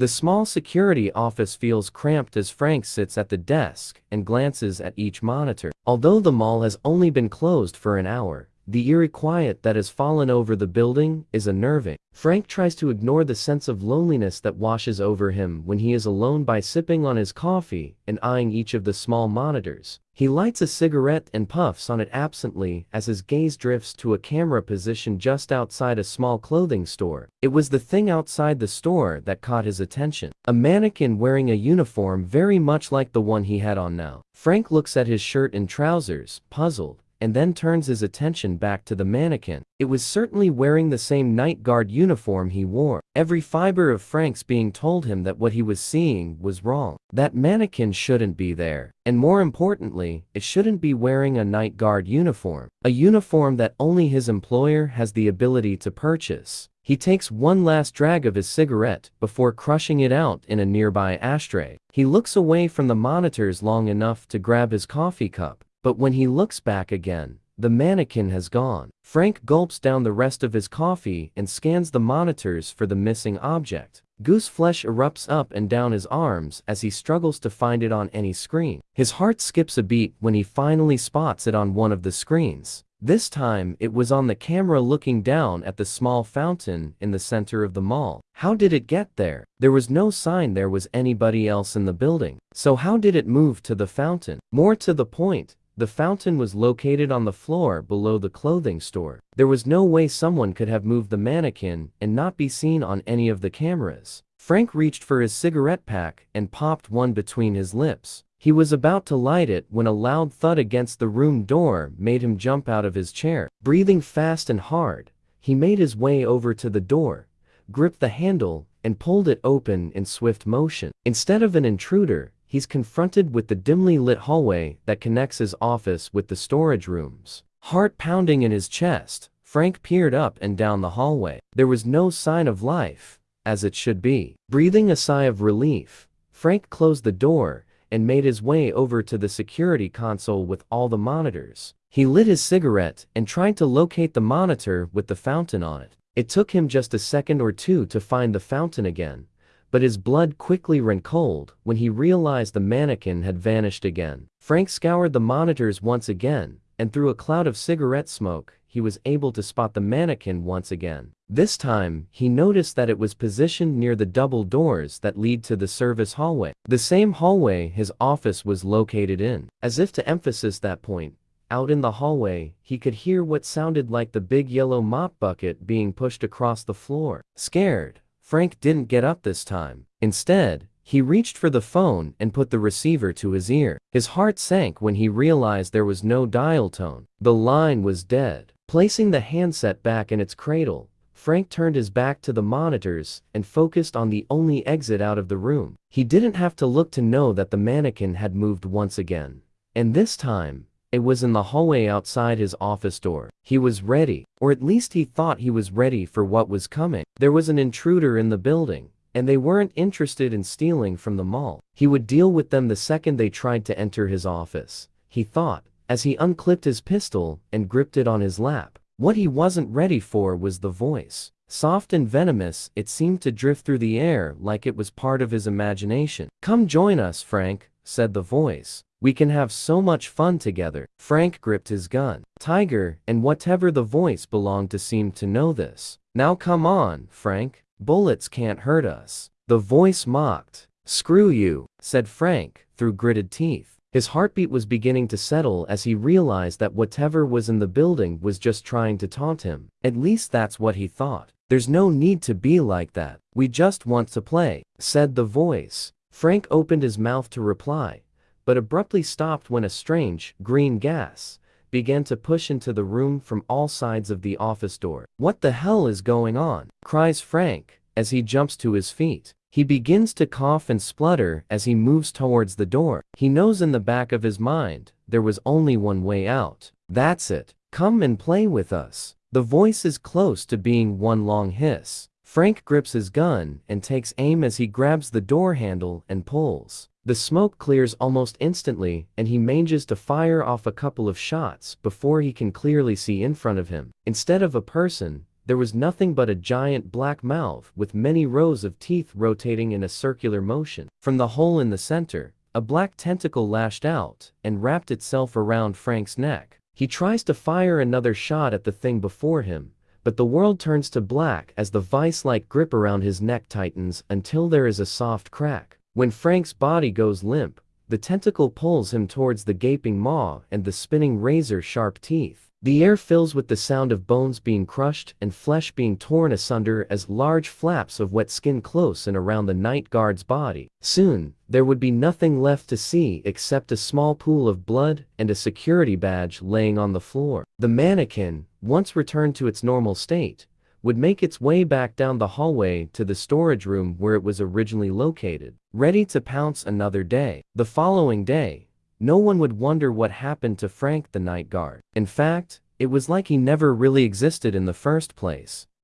The small security office feels cramped as Frank sits at the desk and glances at each monitor. Although the mall has only been closed for an hour, the eerie quiet that has fallen over the building is unnerving. Frank tries to ignore the sense of loneliness that washes over him when he is alone by sipping on his coffee and eyeing each of the small monitors. He lights a cigarette and puffs on it absently as his gaze drifts to a camera position just outside a small clothing store. It was the thing outside the store that caught his attention. A mannequin wearing a uniform very much like the one he had on now. Frank looks at his shirt and trousers, puzzled and then turns his attention back to the mannequin. It was certainly wearing the same night guard uniform he wore. Every fiber of Frank's being told him that what he was seeing was wrong. That mannequin shouldn't be there. And more importantly, it shouldn't be wearing a night guard uniform. A uniform that only his employer has the ability to purchase. He takes one last drag of his cigarette before crushing it out in a nearby ashtray. He looks away from the monitors long enough to grab his coffee cup but when he looks back again, the mannequin has gone. Frank gulps down the rest of his coffee and scans the monitors for the missing object. Goose flesh erupts up and down his arms as he struggles to find it on any screen. His heart skips a beat when he finally spots it on one of the screens. This time, it was on the camera looking down at the small fountain in the center of the mall. How did it get there? There was no sign there was anybody else in the building. So how did it move to the fountain? More to the point, the fountain was located on the floor below the clothing store. There was no way someone could have moved the mannequin and not be seen on any of the cameras. Frank reached for his cigarette pack and popped one between his lips. He was about to light it when a loud thud against the room door made him jump out of his chair. Breathing fast and hard, he made his way over to the door, gripped the handle, and pulled it open in swift motion. Instead of an intruder, he's confronted with the dimly lit hallway that connects his office with the storage rooms. Heart pounding in his chest, Frank peered up and down the hallway. There was no sign of life, as it should be. Breathing a sigh of relief, Frank closed the door and made his way over to the security console with all the monitors. He lit his cigarette and tried to locate the monitor with the fountain on it. It took him just a second or two to find the fountain again, but his blood quickly ran cold when he realized the mannequin had vanished again. Frank scoured the monitors once again, and through a cloud of cigarette smoke, he was able to spot the mannequin once again. This time, he noticed that it was positioned near the double doors that lead to the service hallway. The same hallway his office was located in. As if to emphasize that point, out in the hallway, he could hear what sounded like the big yellow mop bucket being pushed across the floor. Scared, Frank didn't get up this time. Instead, he reached for the phone and put the receiver to his ear. His heart sank when he realized there was no dial tone. The line was dead. Placing the handset back in its cradle, Frank turned his back to the monitors and focused on the only exit out of the room. He didn't have to look to know that the mannequin had moved once again. And this time, it was in the hallway outside his office door. He was ready, or at least he thought he was ready for what was coming. There was an intruder in the building, and they weren't interested in stealing from the mall. He would deal with them the second they tried to enter his office, he thought, as he unclipped his pistol and gripped it on his lap. What he wasn't ready for was the voice. Soft and venomous, it seemed to drift through the air like it was part of his imagination. Come join us, Frank, said the voice. We can have so much fun together. Frank gripped his gun. Tiger, and whatever the voice belonged to seemed to know this. Now come on, Frank. Bullets can't hurt us. The voice mocked. Screw you, said Frank, through gritted teeth. His heartbeat was beginning to settle as he realized that whatever was in the building was just trying to taunt him. At least that's what he thought. There's no need to be like that. We just want to play, said the voice. Frank opened his mouth to reply, but abruptly stopped when a strange, green gas began to push into the room from all sides of the office door. What the hell is going on? cries Frank, as he jumps to his feet. He begins to cough and splutter as he moves towards the door. He knows in the back of his mind, there was only one way out. That's it. Come and play with us. The voice is close to being one long hiss. Frank grips his gun and takes aim as he grabs the door handle and pulls. The smoke clears almost instantly and he manages to fire off a couple of shots before he can clearly see in front of him. Instead of a person, there was nothing but a giant black mouth with many rows of teeth rotating in a circular motion. From the hole in the center, a black tentacle lashed out and wrapped itself around Frank's neck. He tries to fire another shot at the thing before him, but the world turns to black as the vice-like grip around his neck tightens until there is a soft crack. When Frank's body goes limp, the tentacle pulls him towards the gaping maw and the spinning razor-sharp teeth. The air fills with the sound of bones being crushed and flesh being torn asunder as large flaps of wet skin close and around the night guard's body. Soon, there would be nothing left to see except a small pool of blood and a security badge laying on the floor. The mannequin, once returned to its normal state, would make its way back down the hallway to the storage room where it was originally located, ready to pounce another day. The following day, no one would wonder what happened to Frank the night guard. In fact, it was like he never really existed in the first place.